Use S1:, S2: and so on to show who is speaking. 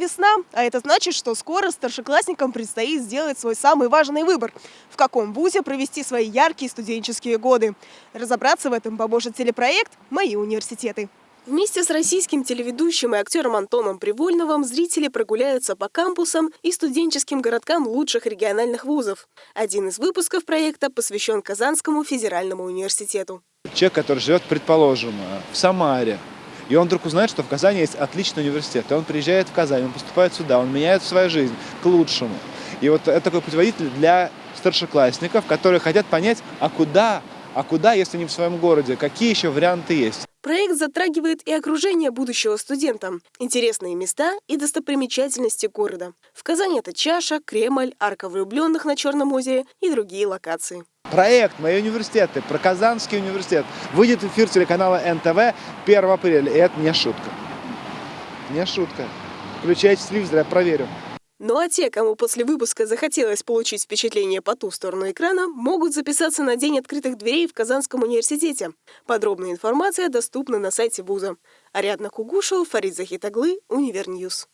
S1: Весна, а это значит, что скоро старшеклассникам предстоит сделать свой самый важный выбор – в каком вузе провести свои яркие студенческие годы. Разобраться в этом поможет телепроект «Мои университеты». Вместе с российским телеведущим и актером Антоном Привольновым зрители прогуляются по кампусам и студенческим городкам лучших региональных вузов. Один из выпусков проекта посвящен Казанскому федеральному университету.
S2: Человек, который живет, предположим, в Самаре, и он вдруг узнает, что в Казани есть отличный университет. И он приезжает в Казань, он поступает сюда, он меняет свою жизнь к лучшему. И вот это такой путеводитель для старшеклассников, которые хотят понять, а куда, а куда, если не в своем городе, какие еще варианты есть.
S1: Проект затрагивает и окружение будущего студента, интересные места и достопримечательности города. В Казани это Чаша, Кремль, Арка влюбленных на Черном озере и другие локации.
S2: Проект «Мои университеты» про Казанский университет выйдет в эфир телеканала НТВ 1 апреля. И это не шутка. Не шутка. Включайте телевизор, я проверю.
S1: Ну а те, кому после выпуска захотелось получить впечатление по ту сторону экрана, могут записаться на День открытых дверей в Казанском университете. Подробная информация доступна на сайте вуза. Ариадна Кугушева, Фарид Захитаглы, UniverNews.